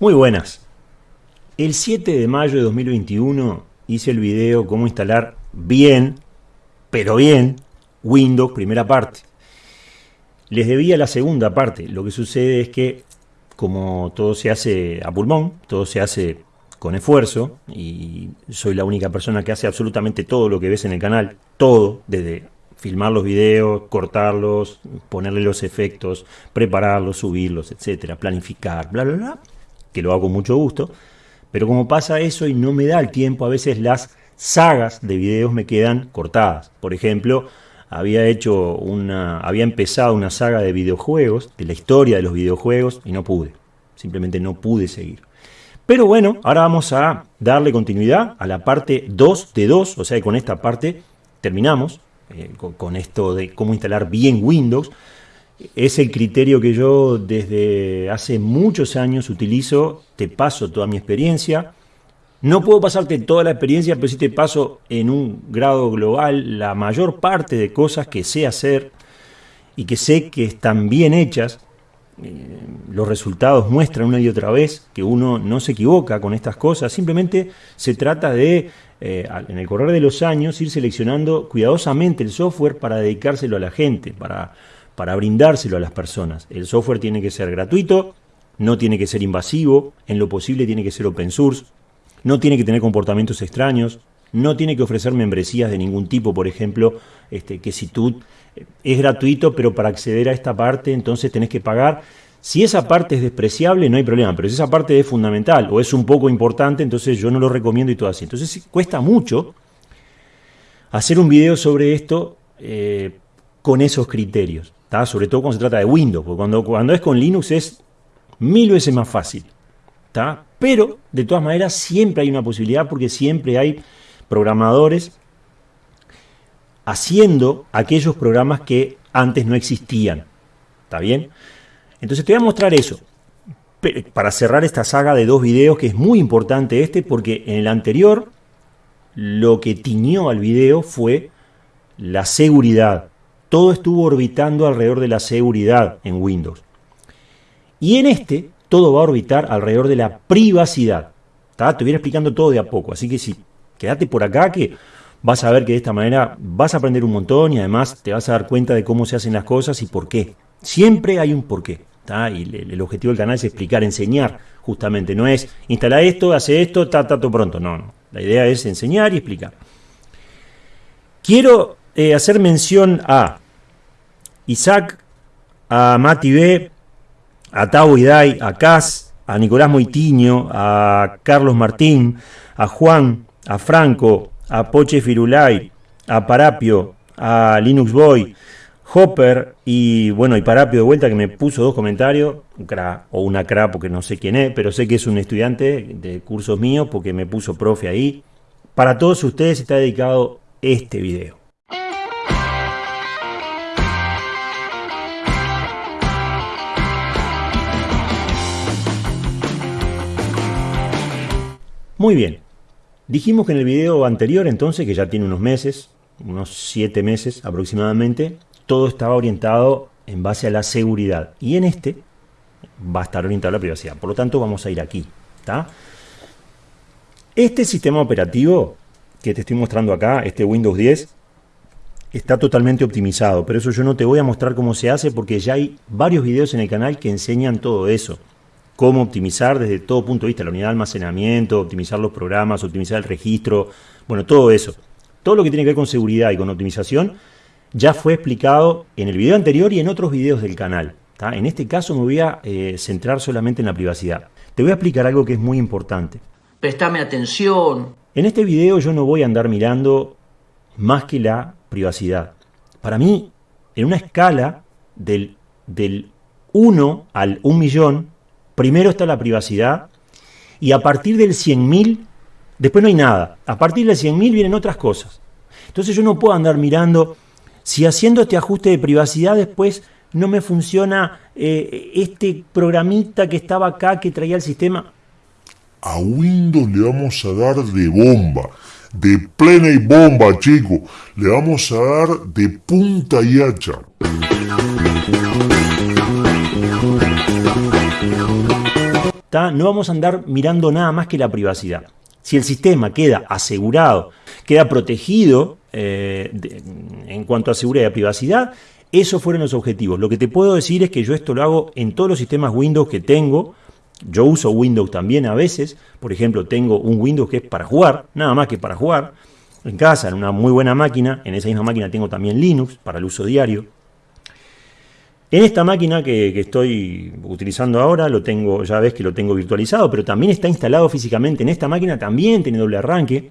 Muy buenas. El 7 de mayo de 2021 hice el video cómo instalar bien, pero bien, Windows primera parte. Les debía la segunda parte. Lo que sucede es que como todo se hace a pulmón, todo se hace con esfuerzo y soy la única persona que hace absolutamente todo lo que ves en el canal, todo, desde filmar los videos, cortarlos, ponerle los efectos, prepararlos, subirlos, etcétera, planificar, bla, bla, bla que lo hago con mucho gusto, pero como pasa eso y no me da el tiempo, a veces las sagas de videos me quedan cortadas. Por ejemplo, había hecho una, había empezado una saga de videojuegos, de la historia de los videojuegos, y no pude. Simplemente no pude seguir. Pero bueno, ahora vamos a darle continuidad a la parte 2 de 2, o sea, con esta parte terminamos, eh, con esto de cómo instalar bien Windows es el criterio que yo desde hace muchos años utilizo, te paso toda mi experiencia. No puedo pasarte toda la experiencia, pero sí te paso en un grado global la mayor parte de cosas que sé hacer y que sé que están bien hechas. Eh, los resultados muestran una y otra vez que uno no se equivoca con estas cosas, simplemente se trata de, eh, en el correr de los años, ir seleccionando cuidadosamente el software para dedicárselo a la gente, para para brindárselo a las personas. El software tiene que ser gratuito, no tiene que ser invasivo, en lo posible tiene que ser open source, no tiene que tener comportamientos extraños, no tiene que ofrecer membresías de ningún tipo, por ejemplo, este, que si tú eh, es gratuito, pero para acceder a esta parte entonces tenés que pagar. Si esa parte es despreciable, no hay problema, pero si esa parte es fundamental o es un poco importante, entonces yo no lo recomiendo y todo así. Entonces cuesta mucho hacer un video sobre esto eh, con esos criterios sobre todo cuando se trata de Windows, porque cuando, cuando es con Linux es mil veces más fácil. Pero, de todas maneras, siempre hay una posibilidad porque siempre hay programadores haciendo aquellos programas que antes no existían. ¿Está bien? Entonces te voy a mostrar eso. Para cerrar esta saga de dos videos, que es muy importante este, porque en el anterior lo que tiñó al video fue la seguridad, todo estuvo orbitando alrededor de la seguridad en Windows. Y en este, todo va a orbitar alrededor de la privacidad. Te voy explicando todo de a poco, así que si quédate por acá que vas a ver que de esta manera vas a aprender un montón y además te vas a dar cuenta de cómo se hacen las cosas y por qué. Siempre hay un porqué. Y el, objetivo del canal es explicar, enseñar, justamente. No es instalar esto, hace esto, ta, ta, pronto. No, no. La idea es enseñar y explicar. Quiero eh, hacer mención a Isaac, a Mati B, a Tavo Idai, a Cas, a Nicolás Moitiño, a Carlos Martín, a Juan, a Franco, a Poche Firulay, a Parapio, a Linux Boy, Hopper y bueno, y Parapio de vuelta que me puso dos comentarios, un cra o una cra porque no sé quién es, pero sé que es un estudiante de cursos míos porque me puso profe ahí. Para todos ustedes está dedicado este video. Muy bien. Dijimos que en el video anterior, entonces, que ya tiene unos meses, unos siete meses aproximadamente, todo estaba orientado en base a la seguridad. Y en este va a estar orientado a la privacidad. Por lo tanto, vamos a ir aquí. Este sistema operativo que te estoy mostrando acá, este Windows 10, está totalmente optimizado. Pero eso yo no te voy a mostrar cómo se hace porque ya hay varios videos en el canal que enseñan todo eso cómo optimizar desde todo punto de vista, la unidad de almacenamiento, optimizar los programas, optimizar el registro, bueno, todo eso. Todo lo que tiene que ver con seguridad y con optimización ya fue explicado en el video anterior y en otros videos del canal. En este caso me voy a eh, centrar solamente en la privacidad. Te voy a explicar algo que es muy importante. Prestame atención. En este video yo no voy a andar mirando más que la privacidad. Para mí, en una escala del, del 1 al 1 millón, Primero está la privacidad y a partir del 100.000, después no hay nada. A partir del 100.000 vienen otras cosas. Entonces yo no puedo andar mirando si haciendo este ajuste de privacidad después no me funciona eh, este programita que estaba acá que traía el sistema. A Windows le vamos a dar de bomba, de plena y bomba, chico. Le vamos a dar de punta y hacha. No vamos a andar mirando nada más que la privacidad. Si el sistema queda asegurado, queda protegido eh, en cuanto a seguridad y privacidad, esos fueron los objetivos. Lo que te puedo decir es que yo esto lo hago en todos los sistemas Windows que tengo. Yo uso Windows también a veces. Por ejemplo, tengo un Windows que es para jugar, nada más que para jugar. En casa, en una muy buena máquina. En esa misma máquina tengo también Linux para el uso diario. En esta máquina que, estoy utilizando ahora, lo tengo, ya ves que lo tengo virtualizado, pero también está instalado físicamente en esta máquina, también tiene doble arranque.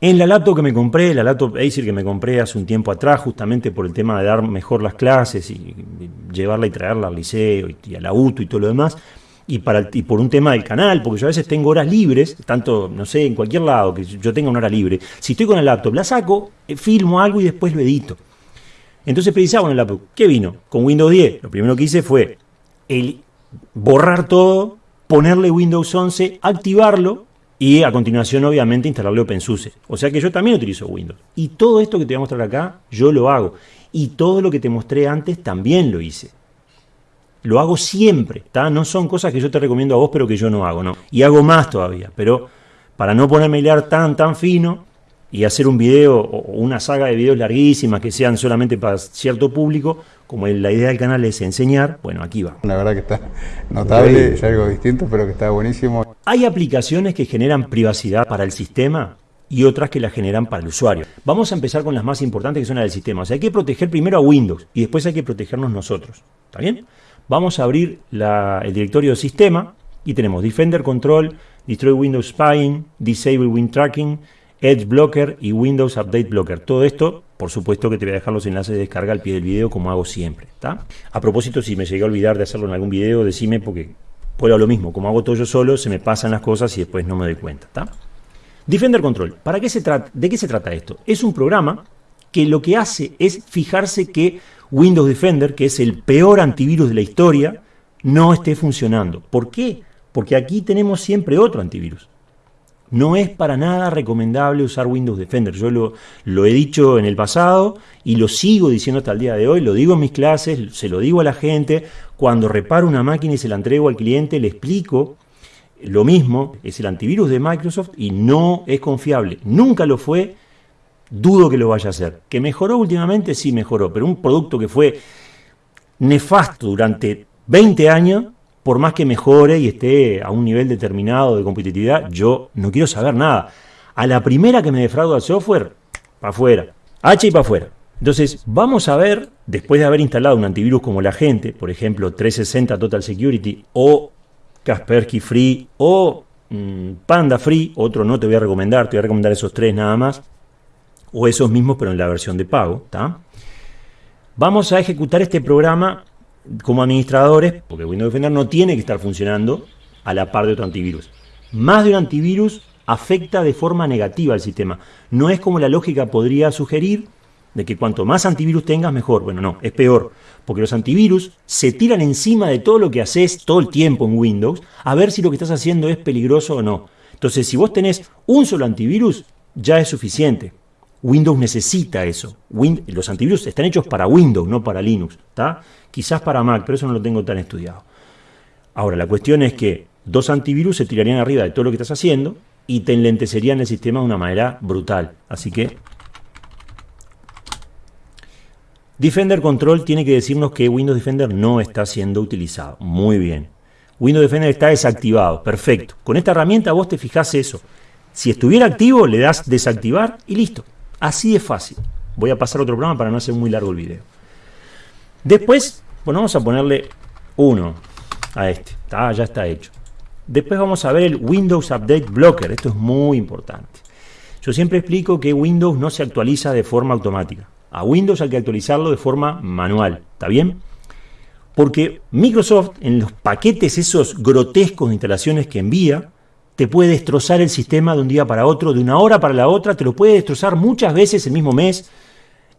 En la laptop que me compré, la laptop Acer que me compré hace un tiempo atrás, justamente por el tema de dar mejor las clases y llevarla y traerla al liceo y, a la UTU y todo lo demás, y, para, y por un tema del canal, porque yo a veces tengo horas libres, tanto, no sé, en cualquier lado que yo tenga una hora libre. Si estoy con la laptop, la saco, eh, filmo algo y después lo edito. Entonces precisaba en la laptop. ¿Qué vino? Con Windows 10. Lo primero que hice fue el borrar todo, ponerle Windows 11, activarlo y a continuación obviamente instalarle OpenSUSE. O sea que yo también utilizo Windows. Y todo esto que te voy a mostrar acá, yo lo hago. Y todo lo que te mostré antes también lo hice. Lo hago siempre, No son cosas que yo te recomiendo a vos, pero que yo no hago, ¿no? Y hago más todavía, pero para no ponerme a hilar tan, tan fino, y hacer un video o una saga de videos larguísimas que sean solamente para cierto público, como la idea del canal es enseñar, bueno, aquí va. La verdad que está notable, es algo distinto, pero que está buenísimo. Hay aplicaciones que generan privacidad para el sistema y otras que la generan para el usuario. Vamos a empezar con las más importantes que son las del sistema. O sea, hay que proteger primero a Windows y después hay que protegernos nosotros. ¿Está bien? Vamos a abrir el directorio de sistema y tenemos Defender Control, Destroy Windows Spying, Disable Win Tracking, Edge Blocker y Windows Update Blocker. Todo esto, por supuesto que te voy a dejar los enlaces de descarga al pie del video como hago siempre. ¿está? A propósito, si me llegué a olvidar de hacerlo en algún video, decime porque puedo lo mismo. Como hago todo yo solo, se me pasan las cosas y después no me doy cuenta. ¿está? Defender Control. ¿Para qué se trata? ¿De qué se trata esto? Es un programa que lo que hace es fijarse que Windows Defender, que es el peor antivirus de la historia, no esté funcionando. ¿Por qué? Porque aquí tenemos siempre otro antivirus. No es para nada recomendable usar Windows Defender. Yo lo, he dicho en el pasado y lo sigo diciendo hasta el día de hoy. Lo digo en mis clases, se lo digo a la gente. Cuando reparo una máquina y se la entrego al cliente, le explico lo mismo. Es el antivirus de Microsoft y no es confiable. Nunca lo fue. Dudo que lo vaya a hacer. ¿Que mejoró últimamente? Sí, mejoró. Pero un producto que fue nefasto durante 20 años por más que mejore y esté a un nivel determinado de competitividad, yo no quiero saber nada. A la primera que me defrauda el software, para afuera. H y para afuera. Entonces, vamos a ver, después de haber instalado un antivirus como la gente, por ejemplo, 360 Total Security o Kaspersky Free o mm, Panda Free, otro no te voy a recomendar, te voy a recomendar esos tres nada más, o esos mismos pero en la versión de pago, Vamos a ejecutar este programa como administradores, porque Windows Defender no tiene que estar funcionando a la par de otro antivirus. Más de un antivirus afecta de forma negativa al sistema. No es como la lógica podría sugerir de que cuanto más antivirus tengas, mejor. Bueno, no, es peor, porque los antivirus se tiran encima de todo lo que haces todo el tiempo en Windows a ver si lo que estás haciendo es peligroso o no. Entonces, si vos tenés un solo antivirus, ya es suficiente. Windows necesita eso. los antivirus están hechos para Windows, no para Linux. Quizás para Mac, pero eso no lo tengo tan estudiado. Ahora, la cuestión es que dos antivirus se tirarían arriba de todo lo que estás haciendo y te enlentecerían el sistema de una manera brutal. Así que Defender Control tiene que decirnos que Windows Defender no está siendo utilizado. Muy bien. Windows Defender está desactivado. Perfecto. Con esta herramienta vos te fijás eso. Si estuviera activo, le das desactivar y listo. Así de fácil. Voy a pasar a otro programa para no hacer muy largo el video. Después, bueno, vamos a ponerle 1 a este. ya está hecho. Después vamos a ver el Windows Update Blocker. Esto es muy importante. Yo siempre explico que Windows no se actualiza de forma automática. A Windows hay que actualizarlo de forma manual. ¿Está bien? Porque Microsoft, en los paquetes esos grotescos de instalaciones que envía, te puede destrozar el sistema de un día para otro, de una hora para la otra, te lo puede destrozar muchas veces el mismo mes.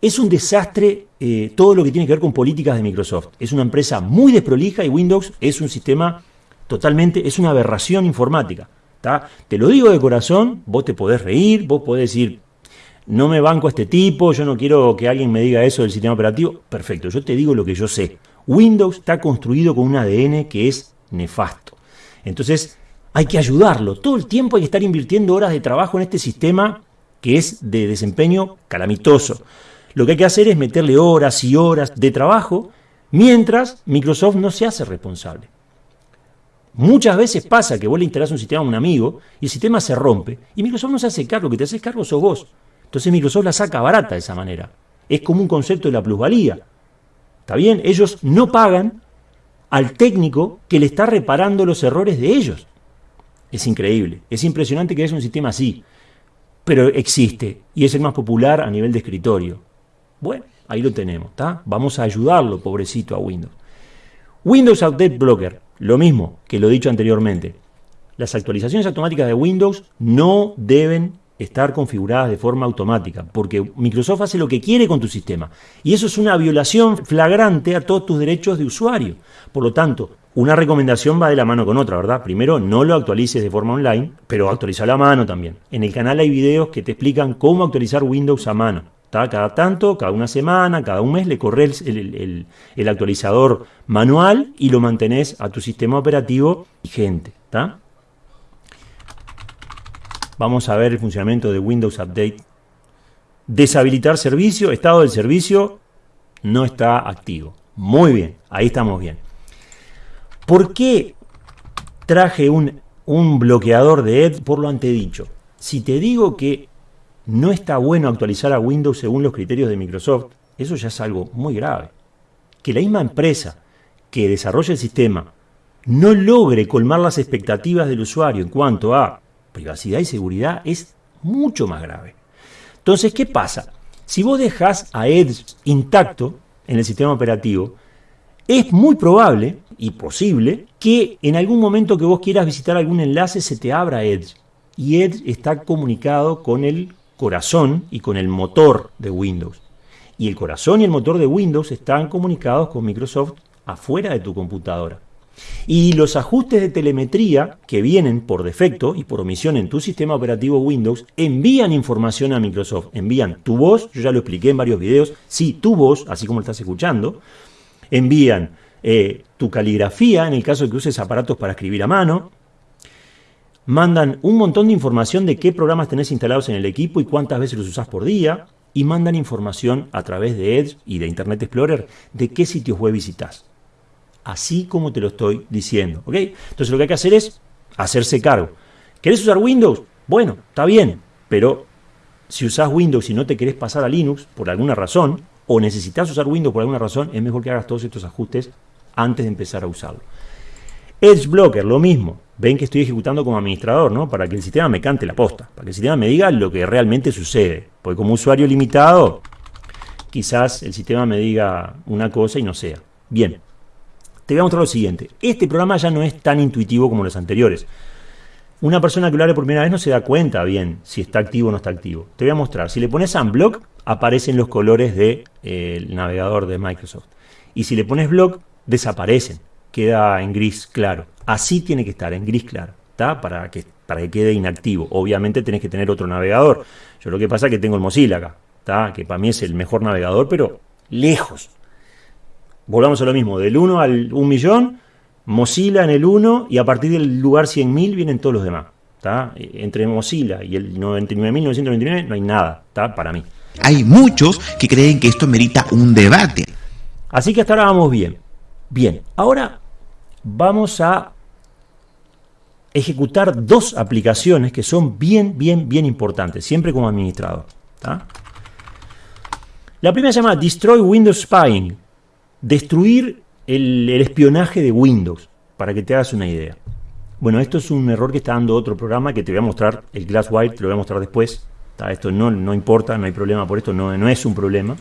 Es un desastre eh, todo lo que tiene que ver con políticas de Microsoft. Es una empresa muy desprolija y Windows es un sistema totalmente, es una aberración informática. Te lo digo de corazón, vos te podés reír, vos podés decir, no me banco a este tipo, yo no quiero que alguien me diga eso del sistema operativo. Perfecto, yo te digo lo que yo sé. Windows está construido con un ADN que es nefasto. Entonces, hay que ayudarlo. Todo el tiempo hay que estar invirtiendo horas de trabajo en este sistema que es de desempeño calamitoso. Lo que hay que hacer es meterle horas y horas de trabajo mientras Microsoft no se hace responsable. Muchas veces pasa que vos le instalás un sistema a un amigo y el sistema se rompe y Microsoft no se hace cargo, que te haces cargo sos vos. Entonces Microsoft la saca barata de esa manera. Es como un concepto de la plusvalía. ¿Está bien? Ellos no pagan al técnico que le está reparando los errores de ellos. Es increíble, es impresionante que es un sistema así, pero existe y es el más popular a nivel de escritorio. Bueno, ahí lo tenemos, ¿está? Vamos a ayudarlo, pobrecito, a Windows. Windows Update Blocker, lo mismo que lo he dicho anteriormente. Las actualizaciones automáticas de Windows no deben estar configuradas de forma automática, porque Microsoft hace lo que quiere con tu sistema. Y eso es una violación flagrante a todos tus derechos de usuario. Por lo tanto, una recomendación va de la mano con otra, ¿verdad? Primero, no lo actualices de forma online, pero actualiza a mano también. En el canal hay videos que te explican cómo actualizar Windows a mano. Cada tanto, cada una semana, cada un mes le corres el, el, actualizador manual y lo mantenés a tu sistema operativo vigente. ¿está? Vamos a ver el funcionamiento de Windows Update. Deshabilitar servicio, estado del servicio no está activo. Muy bien, ahí estamos bien. ¿Por qué traje un, un bloqueador de Edge por lo antedicho? Si te digo que no está bueno actualizar a Windows según los criterios de Microsoft, eso ya es algo muy grave. Que la misma empresa que desarrolla el sistema no logre colmar las expectativas del usuario en cuanto a privacidad y seguridad es mucho más grave. Entonces, ¿qué pasa? Si vos dejas a Edge intacto en el sistema operativo, es muy probable y posible que en algún momento que vos quieras visitar algún enlace se te abra Edge. Y Edge está comunicado con el corazón y con el motor de Windows. Y el corazón y el motor de Windows están comunicados con Microsoft afuera de tu computadora. Y los ajustes de telemetría que vienen por defecto y por omisión en tu sistema operativo Windows envían información a Microsoft. Envían tu voz, yo ya lo expliqué en varios videos, sí, tu voz, así como lo estás escuchando, envían eh, tu caligrafía en el caso de que uses aparatos para escribir a mano, mandan un montón de información de qué programas tenés instalados en el equipo y cuántas veces los usás por día, y mandan información a través de Edge y de Internet Explorer de qué sitios web visitas. Así como te lo estoy diciendo. ¿ok? Entonces lo que hay que hacer es hacerse cargo. ¿Querés usar Windows? Bueno, está bien, pero si usás Windows y no te querés pasar a Linux por alguna razón, o necesitas usar Windows por alguna razón, es mejor que hagas todos estos ajustes antes de empezar a usarlo. Edge Blocker, lo mismo. Ven que estoy ejecutando como administrador, ¿no? Para que el sistema me cante la posta, para que el sistema me diga lo que realmente sucede. Porque como usuario limitado, quizás el sistema me diga una cosa y no sea. Bien, te voy a mostrar lo siguiente. Este programa ya no es tan intuitivo como los anteriores. Una persona que lo hace por primera vez no se da cuenta bien si está activo o no está activo. Te voy a mostrar. Si le pones Unblock, aparecen los colores del de, navegador de Microsoft. Y si le pones block, desaparecen. Queda en gris claro. Así tiene que estar, en gris claro. Para que, para que quede inactivo. Obviamente tenés que tener otro navegador. Yo lo que pasa es que tengo el Mozilla acá. Que para mí es el mejor navegador, pero lejos. Volvamos a lo mismo. Del 1 al 1 millón, Mozilla en el 1 y a partir del lugar 100.000 vienen todos los demás. Entre Mozilla y el 99.999 no hay nada, ¿tá? para mí. Hay muchos que creen que esto merita un debate. Así que hasta ahora vamos bien. Bien, ahora vamos a ejecutar dos aplicaciones que son bien, bien, bien importantes, siempre como administrador. La primera se llama Destroy Windows Spying, destruir el, espionaje de Windows, para que te hagas una idea. Bueno, esto es un error que está dando otro programa que te voy a mostrar, el Glasswire, te lo voy a mostrar después. Esto no, importa, no hay problema por esto, no es un problema.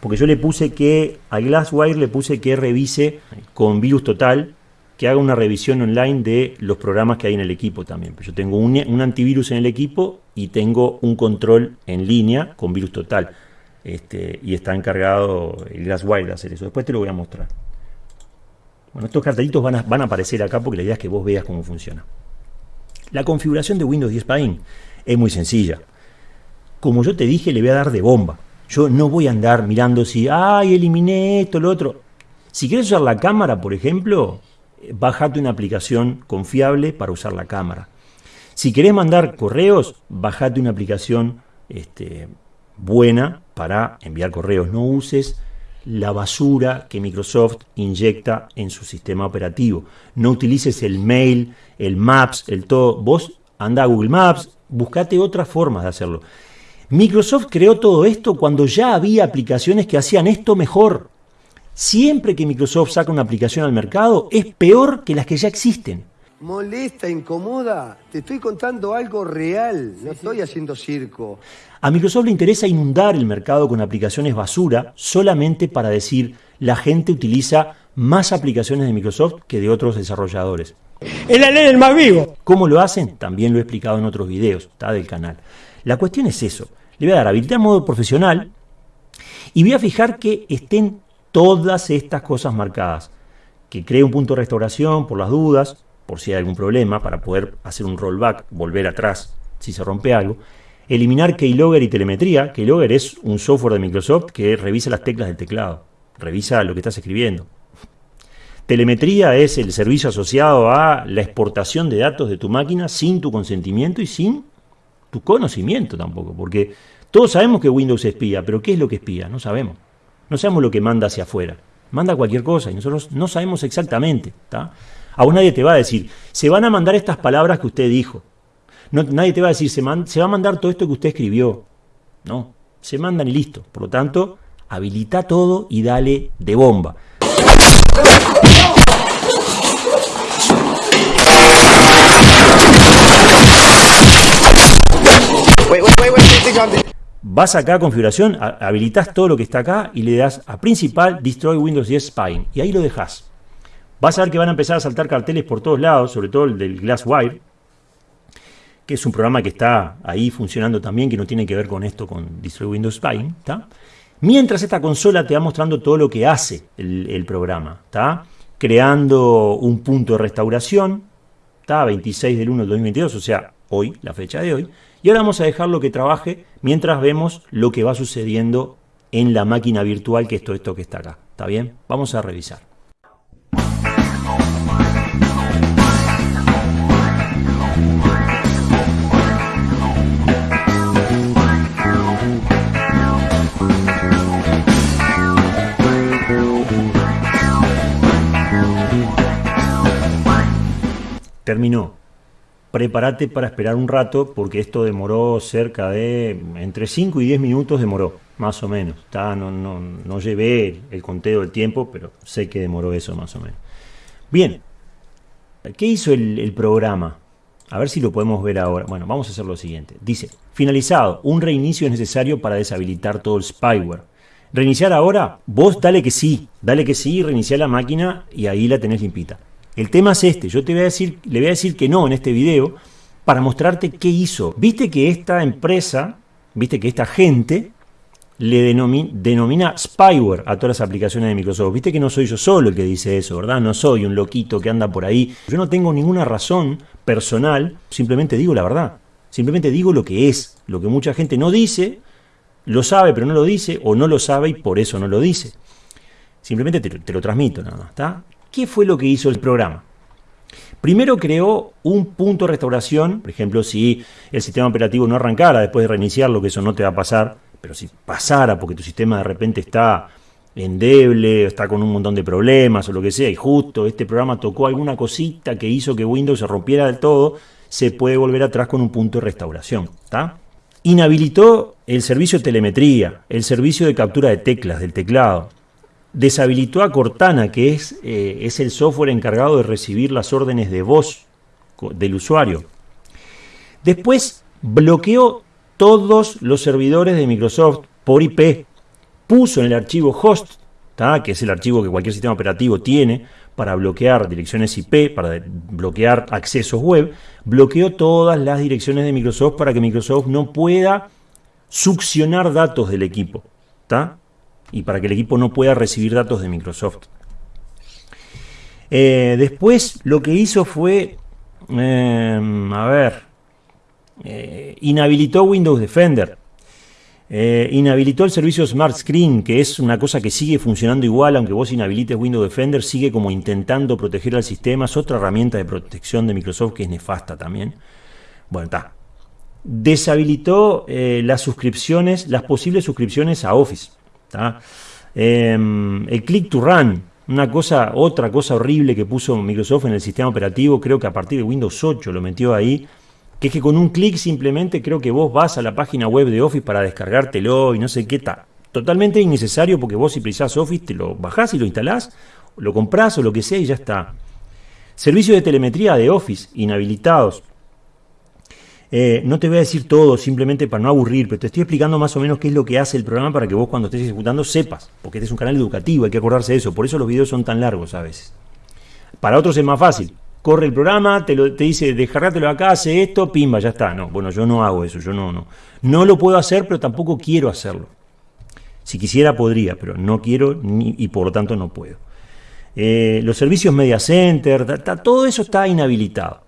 Porque yo le puse que, al Glasswire le puse que revise con virus total, que haga una revisión online de los programas que hay en el equipo también. Yo tengo un, un antivirus en el equipo y tengo un control en línea con virus total. Este, y está encargado el Glasswire de hacer eso. Después te lo voy a mostrar. Bueno, estos cartelitos van a, van a aparecer acá porque la idea es que vos veas cómo funciona. La configuración de Windows 10 Spine es muy sencilla como yo te dije, le voy a dar de bomba. Yo no voy a andar mirando si, ay, eliminé esto, lo otro. Si quieres usar la cámara, por ejemplo, bajate una aplicación confiable para usar la cámara. Si querés mandar correos, bajate una aplicación este, buena para enviar correos. No uses la basura que Microsoft inyecta en su sistema operativo. No utilices el mail, el Maps, el todo. Vos anda a Google Maps, buscate otras formas de hacerlo. Microsoft creó todo esto cuando ya había aplicaciones que hacían esto mejor. Siempre que Microsoft saca una aplicación al mercado, es peor que las que ya existen molesta, incomoda. Te estoy contando algo real, no estoy haciendo circo. A Microsoft le interesa inundar el mercado con aplicaciones basura solamente para decir la gente utiliza más aplicaciones de Microsoft que de otros desarrolladores. Es la ley del más vivo. ¿Cómo lo hacen? También lo he explicado en otros videos, está del canal. La cuestión es eso. Le voy a dar habilitar modo profesional y voy a fijar que estén todas estas cosas marcadas. Que cree un punto de restauración por las dudas, por si hay algún problema, para poder hacer un rollback, volver atrás si se rompe algo. Eliminar Keylogger y telemetría. Keylogger es un software de Microsoft que revisa las teclas del teclado, revisa lo que estás escribiendo. Telemetría es el servicio asociado a la exportación de datos de tu máquina sin tu consentimiento y sin tu conocimiento tampoco, porque todos sabemos que Windows espía, pero ¿qué es lo que espía? No sabemos. No sabemos lo que manda hacia afuera. Manda cualquier cosa y nosotros no sabemos exactamente. ¿está? Aún nadie te va a decir, se van a mandar estas palabras que usted dijo. No, nadie te va a decir, se, se va a mandar todo esto que usted escribió. No, se mandan y listo. Por lo tanto, habilita todo y dale de bomba. Vas acá a configuración, habilitas todo lo que está acá y le das a principal Destroy Windows 10 Spine y ahí lo dejas. Vas a ver que van a empezar a saltar carteles por todos lados, sobre todo el del Glasswire, que es un programa que está ahí funcionando también, que no tiene que ver con esto, con Destroy Windows Spine. Mientras esta consola te va mostrando todo lo que hace el, programa, ¿está? Creando un punto de restauración, ¿está? 26 del 1 del 2022, o sea, hoy, la fecha de hoy. Y ahora vamos a dejarlo que trabaje mientras vemos lo que va sucediendo en la máquina virtual, que es todo esto que está acá. ¿Está bien? Vamos a revisar. terminó. Prepárate para esperar un rato porque esto demoró cerca de entre 5 y 10 minutos demoró, más o menos. No, llevé el conteo del tiempo, pero sé que demoró eso más o menos. Bien, ¿qué hizo el, el programa? A ver si lo podemos ver ahora. Bueno, vamos a hacer lo siguiente. Dice, finalizado, un reinicio es necesario para deshabilitar todo el spyware. Reiniciar ahora, vos dale que sí, dale que sí, reiniciar la máquina y ahí la tenés limpita. El tema es este, yo te voy a decir, le voy a decir que no en este video para mostrarte qué hizo. Viste que esta empresa, viste que esta gente le denomina, spyware a todas las aplicaciones de Microsoft. Viste que no soy yo solo el que dice eso, ¿verdad? No soy un loquito que anda por ahí. Yo no tengo ninguna razón personal, simplemente digo la verdad. Simplemente digo lo que es, lo que mucha gente no dice, lo sabe pero no lo dice, o no lo sabe y por eso no lo dice. Simplemente te, lo transmito nada más, ¿está? ¿Qué fue lo que hizo el programa? Primero creó un punto de restauración, por ejemplo, si el sistema operativo no arrancara después de reiniciarlo, que eso no te va a pasar, pero si pasara porque tu sistema de repente está endeble, está con un montón de problemas o lo que sea, y justo este programa tocó alguna cosita que hizo que Windows se rompiera del todo, se puede volver atrás con un punto de restauración. Inhabilitó el servicio de telemetría, el servicio de captura de teclas del teclado, deshabilitó a Cortana, que es, eh, es el software encargado de recibir las órdenes de voz del usuario. Después bloqueó todos los servidores de Microsoft por IP. Puso en el archivo host, que es el archivo que cualquier sistema operativo tiene para bloquear direcciones IP, para bloquear accesos web, bloqueó todas las direcciones de Microsoft para que Microsoft no pueda succionar datos del equipo. ¿está? Y para que el equipo no pueda recibir datos de Microsoft. Eh, después lo que hizo fue, em, a ver, eh, inhabilitó Windows Defender. Eh, inhabilitó el servicio Smart Screen, que es una cosa que sigue funcionando igual, aunque vos inhabilites Windows Defender, sigue como intentando proteger al sistema. Es otra herramienta de protección de Microsoft que es nefasta también. Bueno, está. Deshabilitó eh, las suscripciones, las posibles suscripciones a Office. Em, el Click to Run, una cosa, otra cosa horrible que puso Microsoft en el sistema operativo, creo que a partir de Windows 8 lo metió ahí que es que con un clic simplemente creo que vos vas a la página web de Office para descargártelo y no sé qué tal. Totalmente innecesario porque vos si precisás Office te lo bajás y lo instalás, lo comprás o lo que sea y ya está. Servicios de telemetría de Office inhabilitados. Eh, no te voy a decir todo simplemente para no aburrir, pero te estoy explicando más o menos qué es lo que hace el programa para que vos cuando estés ejecutando sepas, porque este es un canal educativo, hay que acordarse de eso, por eso los videos son tan largos a veces. Para otros es más fácil, corre el programa, te, dice, descargátelo acá, hace esto, pimba, ya está. No, bueno, yo no hago eso, yo no, no. No lo puedo hacer, pero tampoco quiero hacerlo. Si quisiera podría, pero no quiero y por lo tanto no puedo. Eh, los servicios Media Center, todo eso está inhabilitado.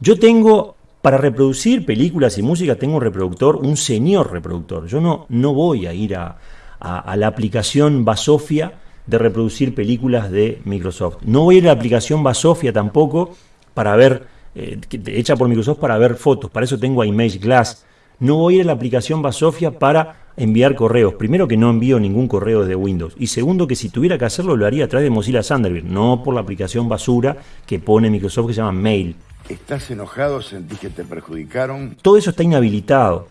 Yo tengo, para reproducir películas y música, tengo un reproductor, un señor reproductor. Yo no, no voy a ir a, a la aplicación Basofia de reproducir películas de Microsoft. No voy a ir a la aplicación Basofia tampoco para ver, eh, hecha por Microsoft para ver fotos, para eso tengo a Image Glass. No voy a ir a la aplicación Basofia para enviar correos. Primero que no envío ningún correo de Windows. Y segundo que si tuviera que hacerlo lo haría a través de Mozilla Thunderbird, no por la aplicación basura que pone Microsoft que se llama Mail. ¿Estás enojado? ¿Sentís que te perjudicaron? Todo eso está inhabilitado.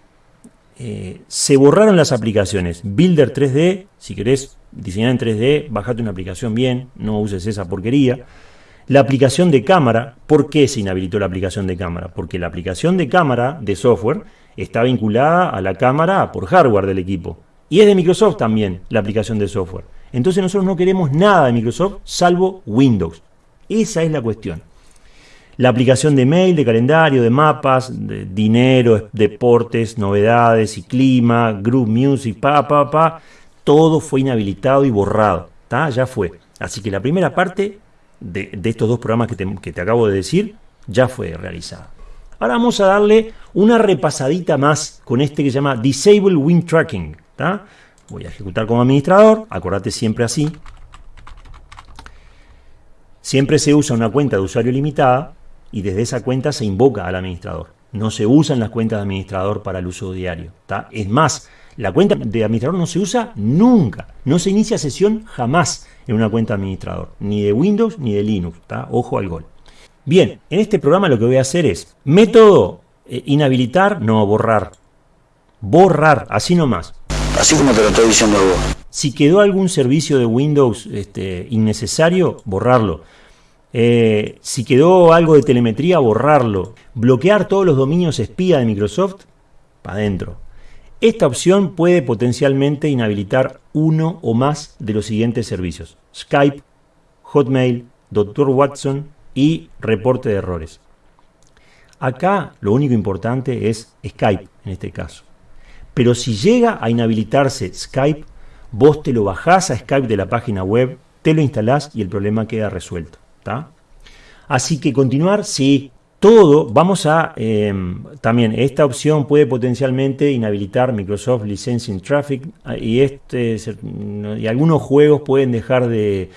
Eh, se borraron las aplicaciones. Builder 3D, si querés diseñar en 3D, bajate una aplicación bien, no uses esa porquería. La aplicación de cámara, ¿por qué se inhabilitó la aplicación de cámara? Porque la aplicación de cámara de software está vinculada a la cámara por hardware del equipo. Y es de Microsoft también la aplicación de software. Entonces nosotros no queremos nada de Microsoft salvo Windows. Esa es la cuestión. La aplicación de mail, de calendario, de mapas, de dinero, deportes, novedades y clima, group music, pa, pa, pa, todo fue inhabilitado y borrado. Ya fue. Así que la primera parte de, estos dos programas que te, acabo de decir ya fue realizada. Ahora vamos a darle una repasadita más con este que se llama Disable Win Tracking. Voy a ejecutar como administrador, acordate siempre así. Siempre se usa una cuenta de usuario limitada y desde esa cuenta se invoca al administrador. No se usan las cuentas de administrador para el uso diario. Es más, la cuenta de administrador no se usa nunca. No se inicia sesión jamás en una cuenta de administrador. Ni de Windows ni de Linux. Ojo al gol. Bien, en este programa lo que voy a hacer es método eh, inhabilitar, no borrar. Borrar, así nomás. Así como te lo estoy diciendo vos. Si quedó algún servicio de Windows este, innecesario, borrarlo. Eh, si quedó algo de telemetría, borrarlo. Bloquear todos los dominios espía de Microsoft, para adentro. Esta opción puede potencialmente inhabilitar uno o más de los siguientes servicios. Skype, Hotmail, Dr. Watson y reporte de errores. Acá lo único importante es Skype en este caso. Pero si llega a inhabilitarse Skype, vos te lo bajás a Skype de la página web, te lo instalás y el problema queda resuelto. Así que continuar, sí, todo, vamos a, em, también, esta opción puede potencialmente inhabilitar Microsoft Licensing Traffic ah, y, este, y algunos juegos pueden dejar de,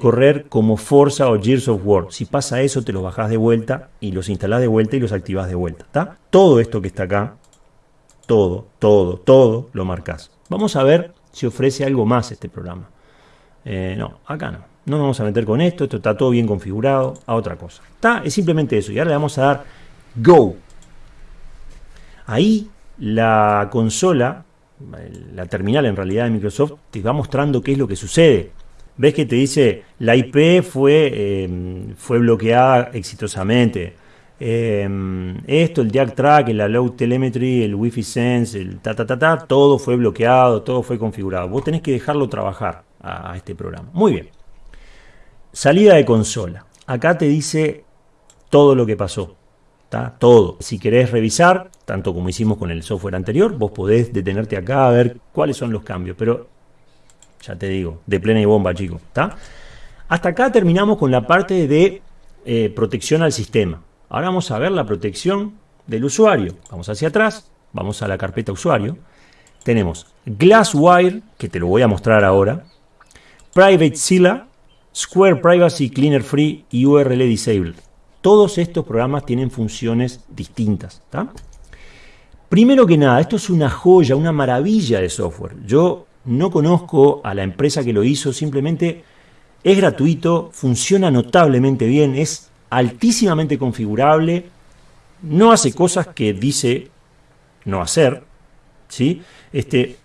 correr como Forza o Gears of War. Si pasa eso, te los bajás de vuelta y los instalás de vuelta y los activás de vuelta. Todo esto que está acá, todo, todo, todo, lo marcas. Vamos a ver si ofrece algo más este programa. Eh, no, acá no no nos vamos a meter con esto, esto está todo bien configurado, a otra cosa. Está, es simplemente eso. Y ahora le vamos a dar Go. Ahí la consola, la terminal en realidad de Microsoft, te va mostrando qué es lo que sucede. Ves que te dice la IP fue, em, fue bloqueada exitosamente. Em, esto, el Jack Track, el Low Telemetry, el Wi-Fi Sense, el ta ta ta ta, todo fue bloqueado, todo fue configurado. Vos tenés que dejarlo trabajar a este programa. Muy bien. Salida de consola. Acá te dice todo lo que pasó. ¿tá? Todo. Si querés revisar, tanto como hicimos con el software anterior, vos podés detenerte acá a ver cuáles son los cambios. Pero ya te digo, de plena y bomba, chicos. Hasta acá terminamos con la parte de eh, protección al sistema. Ahora vamos a ver la protección del usuario. Vamos hacia atrás, vamos a la carpeta usuario. tenemos Glasswire, que te lo voy a mostrar ahora, Private Zilla, Square Privacy Cleaner Free y URL Disable. Todos estos programas tienen funciones distintas. Primero que nada, esto es una joya, una maravilla de software. Yo no conozco a la empresa que lo hizo, simplemente es gratuito, funciona notablemente bien, es altísimamente configurable, no hace cosas que dice no hacer, ¿sí? Este,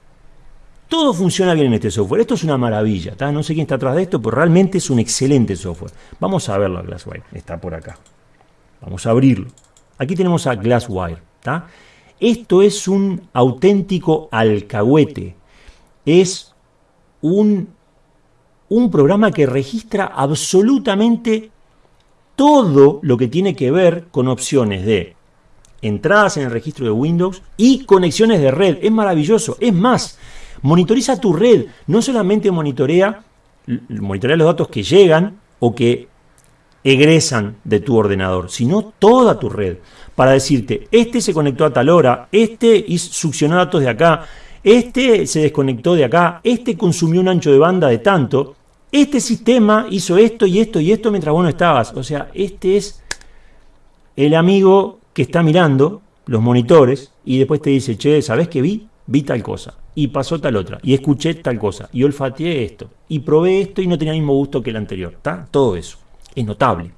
todo funciona bien en este software. Esto es una maravilla, no sé quién está atrás de esto, pero realmente es un excelente software. Vamos a verlo Glasswire, está por acá. Vamos a abrirlo. Aquí tenemos a Glasswire, Esto es un auténtico alcahuete. Es un, un programa que registra absolutamente todo lo que tiene que ver con opciones de entradas en el registro de Windows y conexiones de red. Es maravilloso. Es más, monitoriza tu red. No solamente monitorea, monitorea los datos que llegan o que egresan de tu ordenador, sino toda tu red. Para decirte, este se conectó a tal hora, este succionó datos de acá, este se desconectó de acá, este consumió un ancho de banda de tanto, este sistema hizo esto y esto y esto mientras vos no estabas. O sea, este es el amigo que está mirando los monitores y después te dice, che, ¿sabés qué vi? Vi tal cosa. Y pasó tal otra. Y escuché tal cosa. Y olfateé esto. Y probé esto y no tenía el mismo gusto que el anterior. ¿Está? Todo eso. Es notable.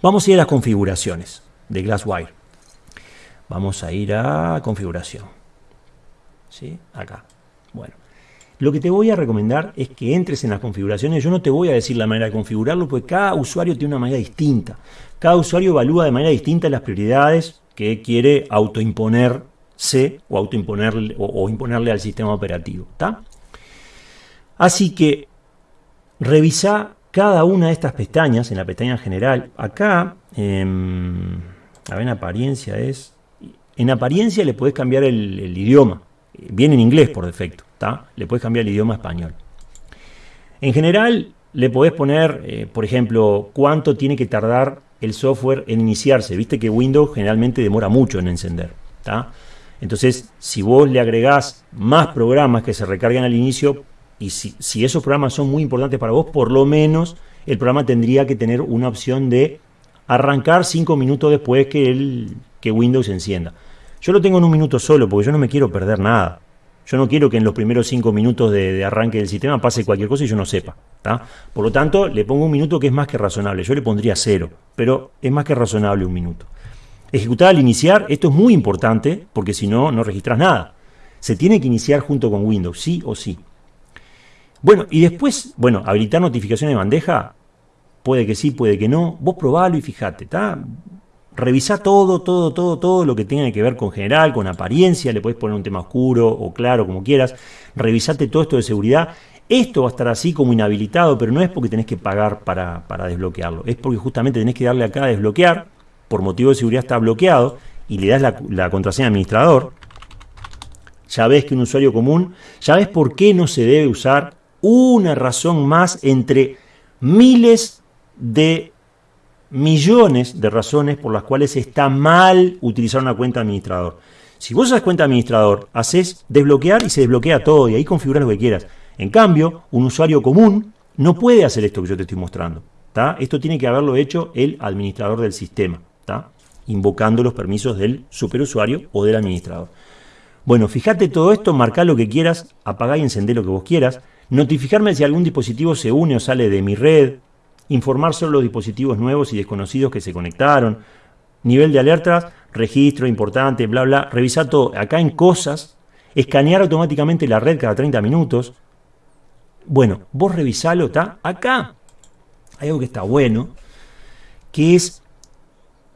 Vamos a ir a las configuraciones de Glasswire. Vamos a ir a configuración. ¿Sí? Acá. Bueno. Lo que te voy a recomendar es que entres en las configuraciones. Yo no te voy a decir la manera de configurarlo, porque cada usuario tiene una manera distinta. Cada usuario evalúa de manera distinta las prioridades que quiere autoimponerse o, autoimponerle, o, imponerle al sistema operativo. Así que revisa cada una de estas pestañas, en la pestaña general. Acá, em, a ver, en apariencia es... En apariencia le podés cambiar el idioma. Viene en inglés por defecto. Le puedes cambiar el idioma español. En general, le podés poner, eh, por ejemplo, cuánto tiene que tardar el software en iniciarse. Viste que Windows generalmente demora mucho en encender. Entonces, si vos le agregás más programas que se recargan al inicio, y si, esos programas son muy importantes para vos, por lo menos el programa tendría que tener una opción de arrancar 5 minutos después que, el, que Windows encienda. Yo lo tengo en un minuto solo porque yo no me quiero perder nada. Yo no quiero que en los primeros cinco minutos de, arranque del sistema pase cualquier cosa y yo no sepa. Por lo tanto, le pongo un minuto que es más que razonable. Yo le pondría cero, pero es más que razonable un minuto. Ejecutar al iniciar, esto es muy importante porque si no, no registras nada. Se tiene que iniciar junto con Windows, sí o sí. Bueno, y después, bueno, habilitar notificaciones de bandeja, puede que sí, puede que no. Vos probalo y fíjate, ¿está? Revisa todo, todo, todo, todo lo que tenga que ver con general, con apariencia, le puedes poner un tema oscuro o claro, como quieras. Revisate todo esto de seguridad. Esto va a estar así como inhabilitado, pero no es porque tenés que pagar para, desbloquearlo. Es porque justamente tenés que darle acá a desbloquear, por motivo de seguridad está bloqueado, y le das la, contraseña administrador. Ya ves que un usuario común, ya ves por qué no se debe usar una razón más entre miles de millones de razones por las cuales está mal utilizar una cuenta administrador. Si vos usas cuenta administrador, haces desbloquear y se desbloquea todo y ahí configuras lo que quieras. En cambio, un usuario común no puede hacer esto que yo te estoy mostrando. Esto tiene que haberlo hecho el administrador del sistema, invocando los permisos del superusuario o del administrador. Bueno, fíjate todo esto, marca lo que quieras, apagá y encendé lo que vos quieras, notificarme si algún dispositivo se une o sale de mi red, informar sobre los dispositivos nuevos y desconocidos que se conectaron, nivel de alertas, registro importante, bla, bla, revisar todo. Acá en cosas, escanear automáticamente la red cada 30 minutos. Bueno, vos revisalo, ¿está? Acá hay algo que está bueno, que es,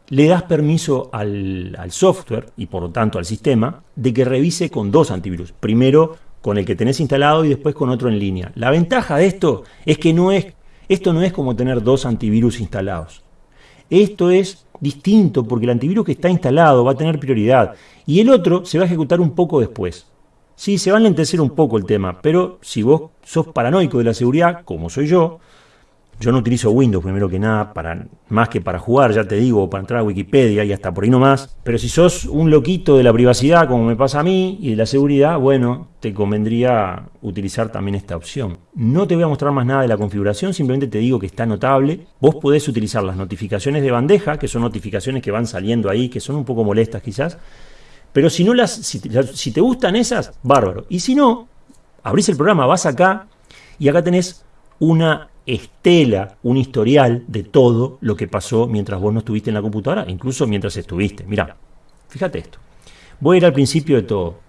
le das permiso al, al software y por lo tanto al sistema de que revise con dos antivirus. Primero con el que tenés instalado y después con otro en línea. La ventaja de esto es que no es esto no es como tener dos antivirus instalados. Esto es distinto porque el antivirus que está instalado va a tener prioridad y el otro se va a ejecutar un poco después. Sí, se va a lentecer un poco el tema, pero si vos sos paranoico de la seguridad, como soy yo, Yo no utilizo Windows primero que nada, para, más que para jugar, ya te digo, para entrar a Wikipedia y hasta por ahí nomás. Pero si sos un loquito de la privacidad, como me pasa a mí, y de la seguridad, bueno, te convendría utilizar también esta opción. No te voy a mostrar más nada de la configuración, simplemente te digo que está notable. Vos podés utilizar las notificaciones de bandeja, que son notificaciones que van saliendo ahí, que son un poco molestas quizás. Pero si no las, si, si te gustan esas, bárbaro. Y si no, abrís el programa, vas acá y acá tenés una estela, un historial de todo lo que pasó mientras vos no estuviste en la computadora, incluso mientras estuviste. Mira, fíjate esto. Voy a ir al principio de todo.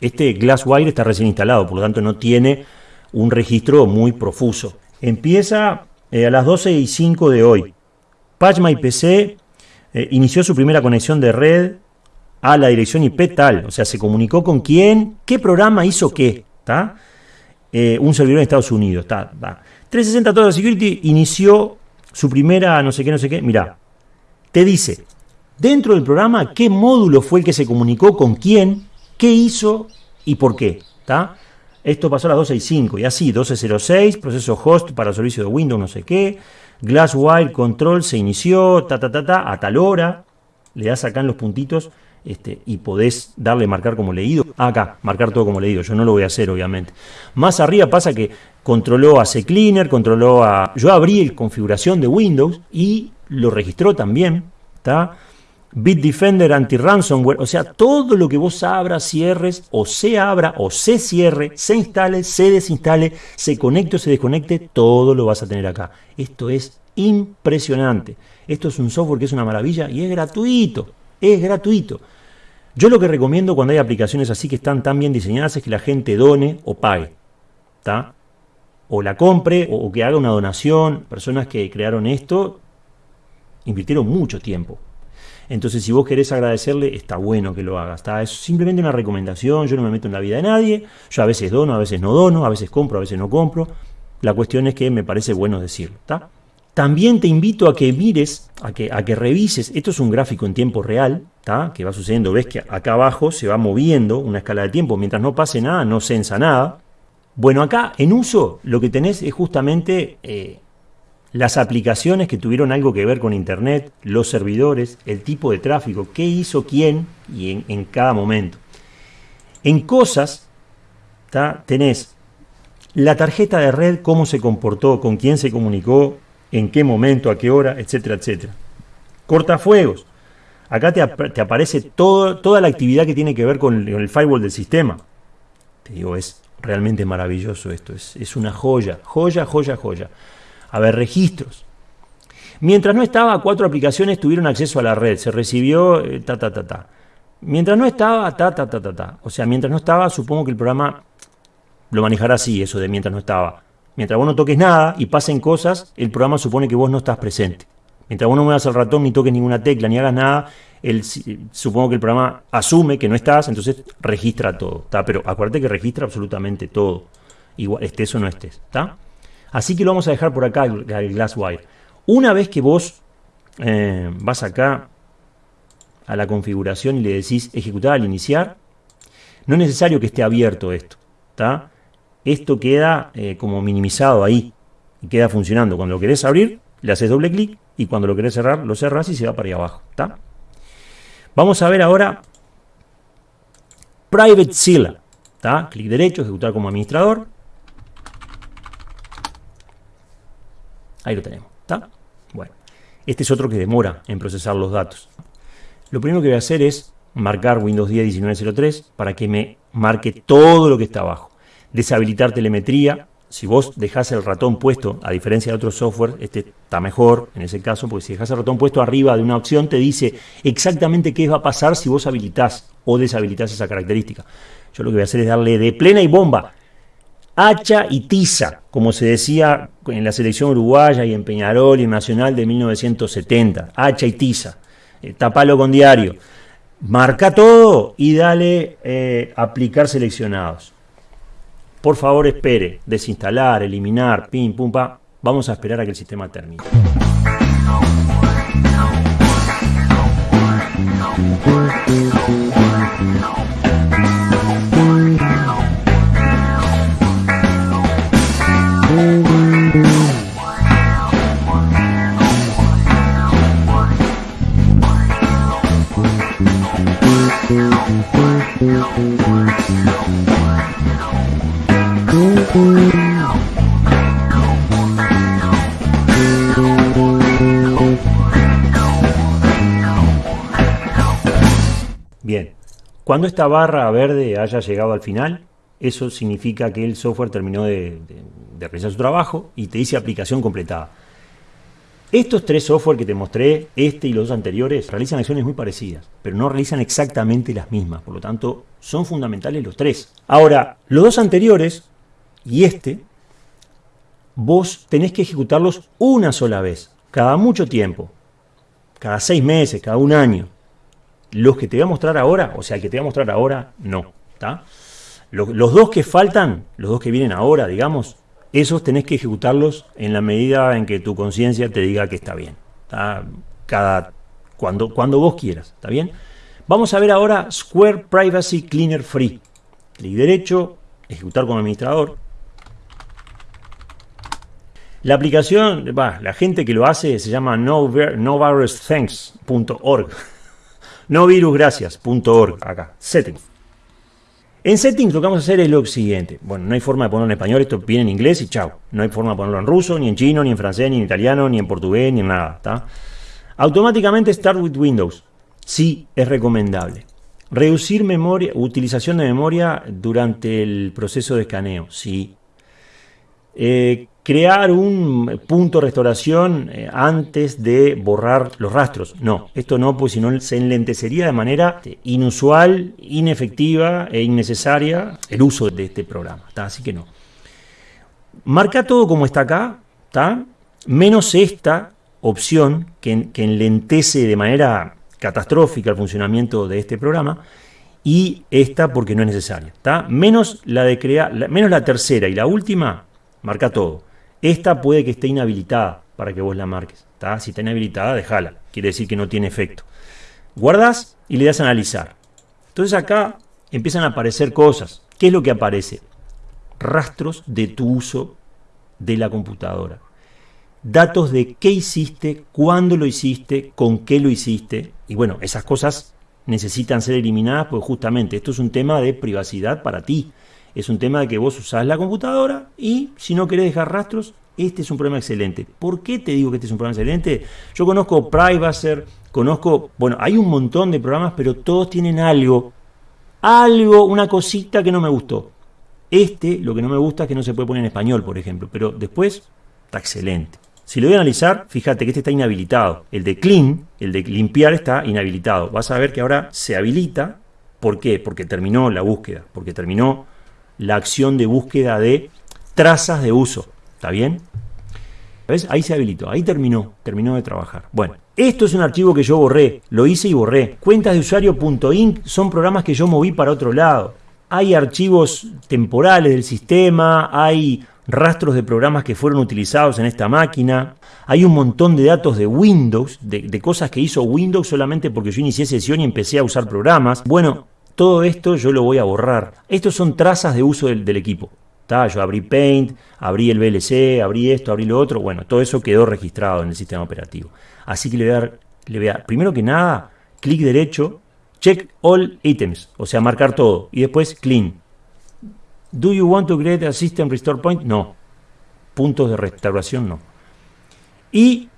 Este Glasswire está recién instalado, por lo tanto no tiene un registro muy profuso. Empieza eh, a las 12 y 5 de hoy. PC eh, inició su primera conexión de red a la dirección IP tal, o sea, se comunicó con quién, qué programa hizo qué, ¿está? Eh, un servidor en Estados Unidos. 360 Total Security inició su primera no sé qué, no sé qué. Mira, te dice dentro del programa qué módulo fue el que se comunicó con quién, qué hizo y por qué. Esto pasó a las 12 y 5 y así, 1206, proceso host para servicio de Windows, no sé qué. Glasswire Control se inició, ta, ta, ta, ta, a tal hora. Le das acá en los puntitos este, y podés darle marcar como leído. Acá, marcar todo como leído. Yo no lo voy a hacer, obviamente. Más arriba pasa que controló a CCleaner, controló a. Yo abrí el configuración de Windows y lo registró también. ¿Está? Bitdefender anti-ransomware, o sea, todo lo que vos abras, cierres, o se abra, o se cierre, se instale, se desinstale, se conecte o se desconecte, todo lo vas a tener acá. Esto es impresionante. Esto es un software que es una maravilla y es gratuito. Es gratuito. Yo lo que recomiendo cuando hay aplicaciones así que están tan bien diseñadas es que la gente done o pague. ¿Está? O la compre o que haga una donación. Personas que crearon esto invirtieron mucho tiempo. Entonces, si vos querés agradecerle, está bueno que lo hagas. ¿está? Es simplemente una recomendación. Yo no me meto en la vida de nadie. Yo a veces dono, a veces no dono, a veces compro, a veces no compro. La cuestión es que me parece bueno decirlo. ¿está? También te invito a que mires, a que, a que revises, esto es un gráfico en tiempo real, que va sucediendo, ves que acá abajo se va moviendo una escala de tiempo, mientras no pase nada, no sensa nada. Bueno, acá en uso lo que tenés es justamente eh, las aplicaciones que tuvieron algo que ver con Internet, los servidores, el tipo de tráfico, qué hizo quién y en, en cada momento. En cosas, tenés la tarjeta de red, cómo se comportó, con quién se comunicó, en qué momento, a qué hora, etcétera, etcétera. Cortafuegos. Acá te, aparece toda la actividad que tiene que ver con el, firewall del sistema. Te digo, es realmente maravilloso esto. Es, una joya, joya, joya, joya. A ver, registros. Mientras no estaba, cuatro aplicaciones tuvieron acceso a la red. Se recibió eh, ta, ta, ta, ta. Mientras no estaba, ta, ta, ta, ta, ta. O sea, mientras no estaba, supongo que el programa lo manejará así, eso de mientras no estaba. Mientras vos no toques nada y pasen cosas, el programa supone que vos no estás presente. Mientras vos no muevas el ratón, ni toques ninguna tecla, ni hagas nada, supongo que el programa asume que no estás, entonces registra todo. Pero acuérdate que registra absolutamente todo. Igual estés o no estés. Así que lo vamos a dejar por acá el, Glasswire. Una vez que vos eh, vas acá a la configuración y le decís ejecutar al iniciar, no es necesario que esté abierto esto. ¿está? Esto queda eh, como minimizado ahí y queda funcionando. Cuando lo querés abrir, le haces doble clic y cuando lo querés cerrar, lo cerrás y se va para ahí abajo. Vamos a ver ahora Private Seal. Clic derecho, ejecutar como administrador. Ahí lo tenemos. Bueno, este es otro que demora en procesar los datos. Lo primero que voy a hacer es marcar Windows 10 1903 para que me marque todo lo que está abajo deshabilitar telemetría. Si vos dejás el ratón puesto, a diferencia de otros software, este está mejor en ese caso, porque si dejás el ratón puesto arriba de una opción, te dice exactamente qué va a pasar si vos habilitás o deshabilitás esa característica. Yo lo que voy a hacer es darle de plena y bomba, hacha y tiza, como se decía en la selección uruguaya y en Peñarol y Nacional de 1970, hacha y tiza, eh, tapalo con diario, marca todo y dale eh, aplicar seleccionados. Por favor, espere. Desinstalar, eliminar, pim, pum, pa. Vamos a esperar a que el sistema termine. Cuando esta barra verde haya llegado al final, eso significa que el software terminó de, realizar su trabajo y te dice aplicación completada. Estos tres software que te mostré, este y los dos anteriores, realizan acciones muy parecidas, pero no realizan exactamente las mismas. Por lo tanto, son fundamentales los tres. Ahora, los dos anteriores y este, vos tenés que ejecutarlos una sola vez, cada mucho tiempo, cada seis meses, cada un año. Los que te voy a mostrar ahora, o sea, el que te voy a mostrar ahora, no. Los, dos que faltan, los dos que vienen ahora, digamos, esos tenés que ejecutarlos en la medida en que tu conciencia te diga que está bien. ¿tá? Cada, cuando, cuando vos quieras, ¿está bien? Vamos a ver ahora Square Privacy Cleaner Free. Clic derecho, ejecutar como administrador. La aplicación, la gente que lo hace se llama novirusthanks.org. Novirusgracias.org, acá, settings. En settings lo que vamos a hacer es lo siguiente. Bueno, no hay forma de ponerlo en español, esto viene en inglés y chao. No hay forma de ponerlo en ruso, ni en chino, ni en francés, ni en italiano, ni en portugués, ni en nada. ¿tá? Automáticamente Start with Windows. Sí, es recomendable. Reducir memoria, utilización de memoria durante el proceso de escaneo. Sí. Eh, crear un punto de restauración eh, antes de borrar los rastros. No, esto no, pues si no se enlentecería de manera eh, inusual, inefectiva e innecesaria el uso de este programa. ¿tá? Así que no. Marca todo como está acá, ¿tá? menos esta opción que, que enlentece de manera catastrófica el funcionamiento de este programa y esta porque no es necesaria. Menos la de crear, menos la tercera y la última, marca todo. Esta puede que esté inhabilitada para que vos la marques. ¿tá? Si está inhabilitada, déjala. Quiere decir que no tiene efecto. Guardas y le das a analizar. Entonces acá empiezan a aparecer cosas. ¿Qué es lo que aparece? Rastros de tu uso de la computadora. Datos de qué hiciste, cuándo lo hiciste, con qué lo hiciste. Y bueno, esas cosas necesitan ser eliminadas porque justamente esto es un tema de privacidad para ti. Es un tema de que vos usás la computadora y si no querés dejar rastros, este es un problema excelente. ¿Por qué te digo que este es un programa excelente? Yo conozco Privacer, conozco, bueno, hay un montón de programas, pero todos tienen algo, algo, una cosita que no me gustó. Este, lo que no me gusta es que no se puede poner en español, por ejemplo, pero después está excelente. Si lo voy a analizar, fíjate que este está inhabilitado. El de clean, el de limpiar está inhabilitado. Vas a ver que ahora se habilita. ¿Por qué? Porque terminó la búsqueda, porque terminó la acción de búsqueda de trazas de uso. ¿Está bien? ¿Ves? Ahí se habilitó, ahí terminó, terminó de trabajar. Bueno, esto es un archivo que yo borré, lo hice y borré. Cuentas de usuario.inc son programas que yo moví para otro lado. Hay archivos temporales del sistema, hay rastros de programas que fueron utilizados en esta máquina, hay un montón de datos de Windows, de, de cosas que hizo Windows solamente porque yo inicié sesión y empecé a usar programas. Bueno, todo esto yo lo voy a borrar. Estos son trazas de uso del, equipo. ¿tá? Yo abrí Paint, abrí el VLC, abrí esto, abrí lo otro. Bueno, todo eso quedó registrado en el sistema operativo. Así que le voy a dar, le voy a dar primero que nada, clic derecho, check all items, o sea, marcar todo. Y después clean. Do you want to create a system restore point? No. Puntos de restauración, no. Y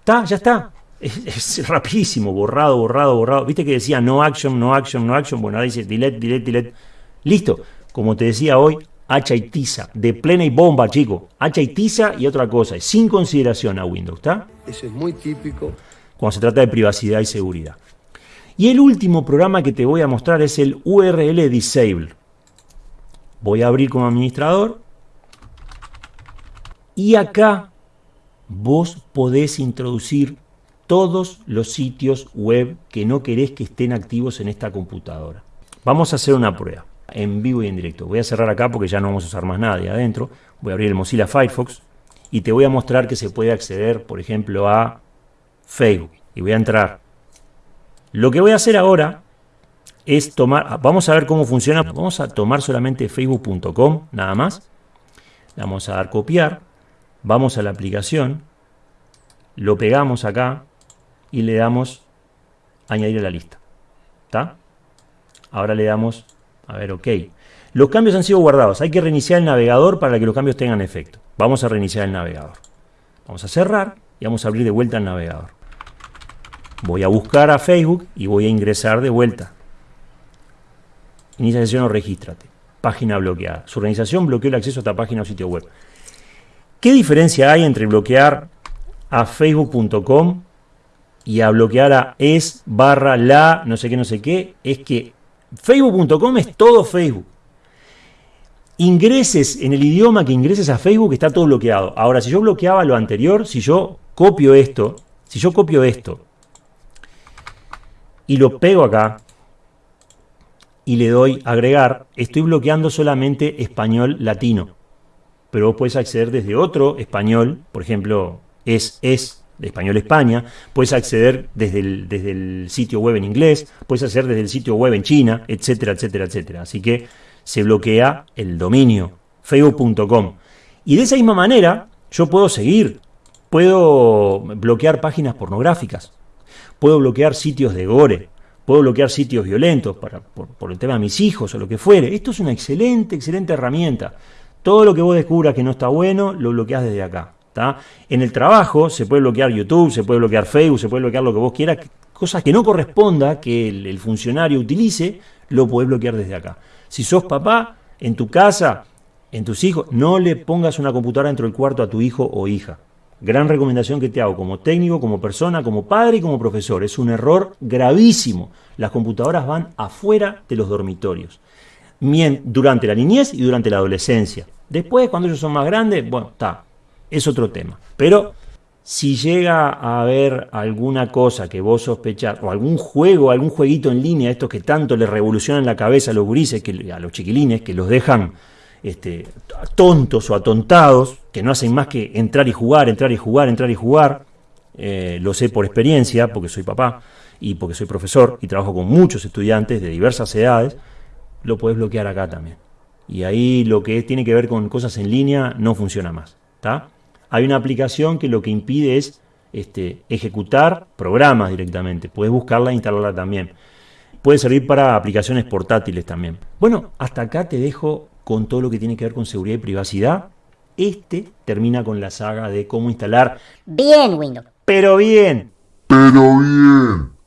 está, ya está. Es, es rapidísimo, borrado, borrado, borrado. Viste que decía no action, no action, no action. Bueno, ahora dice delete, delete, delete. Listo. Como te decía hoy, hacha y tiza. De plena y bomba, chico. Hacha y tiza y otra cosa. Sin consideración a Windows, ¿está? Eso es muy típico. Cuando se trata de privacidad y seguridad. Y el último programa que te voy a mostrar es el URL Disable. Voy a abrir como administrador. Y acá vos podés introducir todos los sitios web que no querés que estén activos en esta computadora. Vamos a hacer una prueba en vivo y en directo. Voy a cerrar acá porque ya no vamos a usar más nada de adentro. Voy a abrir el Mozilla Firefox y te voy a mostrar que se puede acceder, por ejemplo, a Facebook. Y voy a entrar. Lo que voy a hacer ahora es tomar, vamos a ver cómo funciona. Vamos a tomar solamente facebook.com, nada más. Vamos a dar copiar. Vamos a la aplicación. Lo pegamos acá y le damos añadir a la lista. ¿Está? Ahora le damos, a ver, ok. Los cambios han sido guardados. Hay que reiniciar el navegador para que los cambios tengan efecto. Vamos a reiniciar el navegador. Vamos a cerrar y vamos a abrir de vuelta el navegador. Voy a buscar a Facebook y voy a ingresar de vuelta. Inicia sesión o regístrate. Página bloqueada. Su organización bloqueó el acceso a esta página o sitio web. ¿Qué diferencia hay entre bloquear a facebook.com y a bloquear a es barra la no sé qué no sé qué? Es que facebook.com es todo Facebook. Ingreses en el idioma que ingreses a Facebook está todo bloqueado. Ahora, si yo bloqueaba lo anterior, si yo copio esto, si yo copio esto y lo pego acá y le doy agregar, estoy bloqueando solamente español latino pero vos puedes acceder desde otro español, por ejemplo, es, es de español España, puedes acceder desde el, desde el sitio web en inglés, puedes acceder desde el sitio web en China, etcétera, etcétera, etcétera. Así que se bloquea el dominio, facebook.com. Y de esa misma manera, yo puedo seguir, puedo bloquear páginas pornográficas, puedo bloquear sitios de gore, puedo bloquear sitios violentos para, por, por el tema de mis hijos o lo que fuere. Esto es una excelente, excelente herramienta. Todo lo que vos descubras que no está bueno, lo bloqueás desde acá. En el trabajo se puede bloquear YouTube, se puede bloquear Facebook, se puede bloquear lo que vos quieras. Cosas que no corresponda que el, funcionario utilice, lo podés bloquear desde acá. Si sos papá, en tu casa, en tus hijos, no le pongas una computadora dentro del cuarto a tu hijo o hija. Gran recomendación que te hago como técnico, como persona, como padre y como profesor. Es un error gravísimo. Las computadoras van afuera de los dormitorios durante la niñez y durante la adolescencia. Después, cuando ellos son más grandes, bueno, está, es otro tema. Pero si llega a haber alguna cosa que vos sospechás, o algún juego, algún jueguito en línea, estos que tanto les revolucionan la cabeza a los gurises, que, a los chiquilines, que los dejan este, tontos o atontados, que no hacen más que entrar y jugar, entrar y jugar, entrar y jugar, eh, lo sé por experiencia, porque soy papá y porque soy profesor y trabajo con muchos estudiantes de diversas edades, lo puedes bloquear acá también. Y ahí lo que tiene que ver con cosas en línea no funciona más. Hay una aplicación que lo que impide es este, ejecutar programas directamente. Puedes buscarla e instalarla también. Puede servir para aplicaciones portátiles también. Bueno, hasta acá te dejo con todo lo que tiene que ver con seguridad y privacidad. Este termina con la saga de cómo instalar bien Windows. Pero bien. Pero bien.